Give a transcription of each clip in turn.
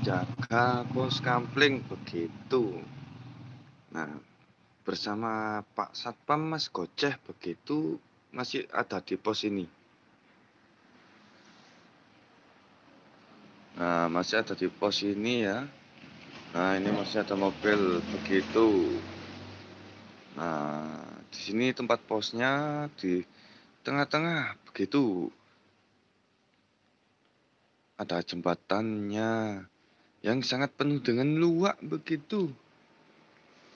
menjaga pos kampling begitu. Nah, bersama Pak Satpam Mas Goceh begitu masih ada di pos ini. Nah, masih ada di pos ini ya. Nah, ini masih ada mobil begitu. Nah, di sini tempat posnya di tengah-tengah begitu. Ada jembatannya yang sangat penuh dengan luak begitu.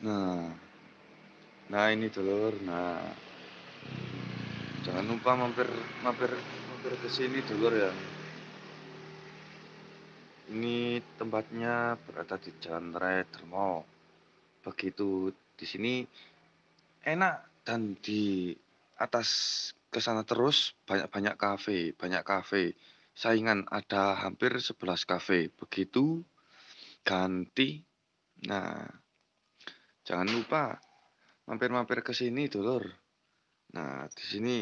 Nah, nah ini dulur. Nah, jangan lupa mampir mampir mampir ke sini dulur ya. Ini tempatnya berada di Jalan Raya Dermo. Begitu di sini enak dan di atas ke sana terus banyak-banyak kafe, banyak kafe. Saingan ada hampir 11 kafe. Begitu ganti. Nah, jangan lupa mampir-mampir ke sini dulur. Nah, di sini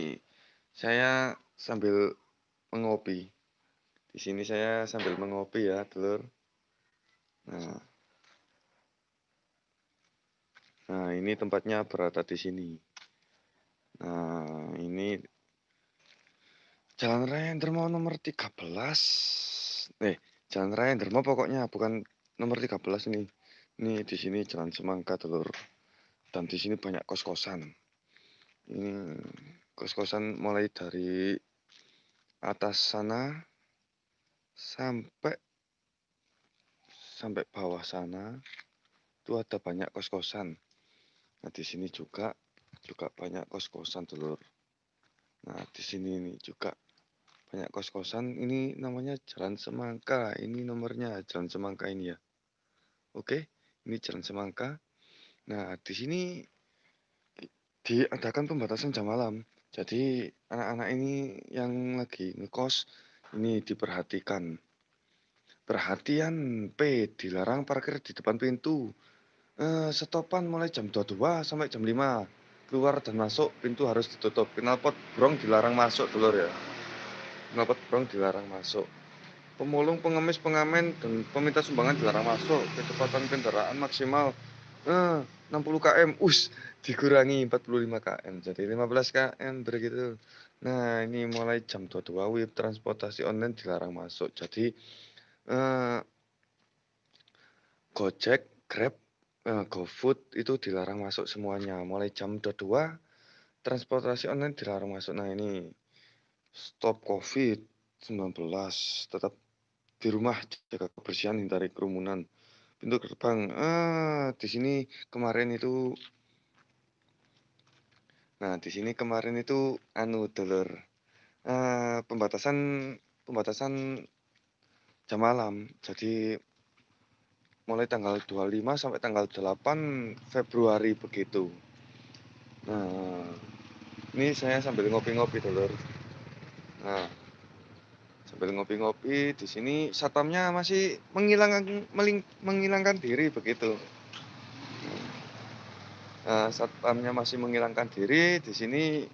saya sambil mengopi. Di sini saya sambil mengopi ya, telur. Nah. Nah, ini tempatnya berada di sini. Nah, ini Jalan Raya Dermo nomor 13. Eh, Jalan Raya Dermo pokoknya bukan nomor 13 ini. Ini di sini Jalan Semangka, telur. Dan di sini banyak kos-kosan. Ini kos-kosan mulai dari atas sana sampai sampai bawah sana itu ada banyak kos-kosan. Nah, di sini juga juga banyak kos-kosan, Dulur. Nah, di sini ini juga banyak kos-kosan. Ini namanya Jalan Semangka. Ini nomornya Jalan Semangka ini ya. Oke, ini Jalan Semangka. Nah, di sini diadakan pembatasan jam malam. Jadi anak-anak ini yang lagi ngekos ini diperhatikan. Perhatian P, dilarang parkir di depan pintu. Eh, stopan mulai jam 22 sampai jam 5. Keluar dan masuk pintu harus ditutup. Knalpot brong dilarang masuk dulur ya. Knalpot brong dilarang masuk. Pemulung, pengemis, pengamen, dan peminta sumbangan dilarang masuk. Kecepatan kendaraan maksimal eh, 60 km. Us, dikurangi 45 km. Jadi 15 km begitu. Nah, ini mulai jam 22 WIB transportasi online dilarang masuk. Jadi eh, Gojek, Grab, eh, GoFood itu dilarang masuk semuanya. Mulai jam 22 transportasi online dilarang masuk. Nah, ini stop COVID-19 tetap di rumah jaga kebersihan hindari kerumunan. Pintu gerbang eh di sini kemarin itu Nah, di sini kemarin itu anu dulur uh, pembatasan pembatasan jam malam. Jadi mulai tanggal 25 sampai tanggal 8 Februari begitu. Nah, ini saya sambil ngopi-ngopi dulur. Nah, sambil ngopi-ngopi di sini satpamnya masih menghilangkan menghilangkan diri begitu. Nah, satpamnya masih menghilangkan diri, di sini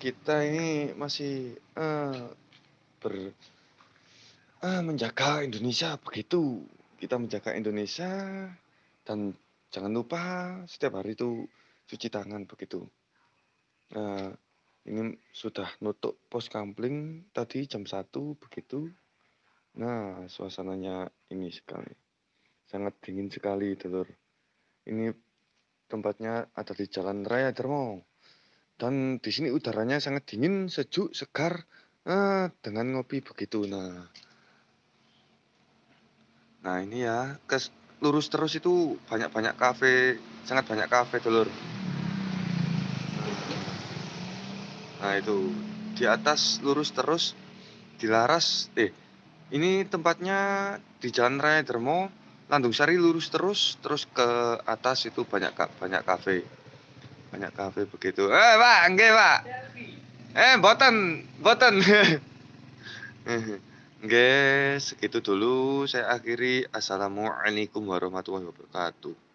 kita ini masih uh, ber uh, menjaga Indonesia begitu. Kita menjaga Indonesia dan jangan lupa setiap hari itu cuci tangan begitu. Nah, ini sudah nutup pos kampling tadi jam 1 begitu. Nah, suasananya ini sekali. Sangat dingin sekali, Telur. Ini Tempatnya ada di Jalan Raya Dermo. Dan di sini udaranya sangat dingin, sejuk, segar, eh, dengan ngopi begitu. Nah, nah ini ya, ke lurus terus itu banyak-banyak kafe, sangat banyak kafe, dulur. Nah itu di atas lurus terus, dilaras, eh ini tempatnya di Jalan Raya Dermo Landung Sari lurus terus, terus ke atas itu banyak banyak kafe. Banyak kafe begitu. Eh, Pak, nggih, Pak. Eh, boten, boten. Nggih, segitu dulu saya akhiri. Assalamualaikum warahmatullahi wabarakatuh.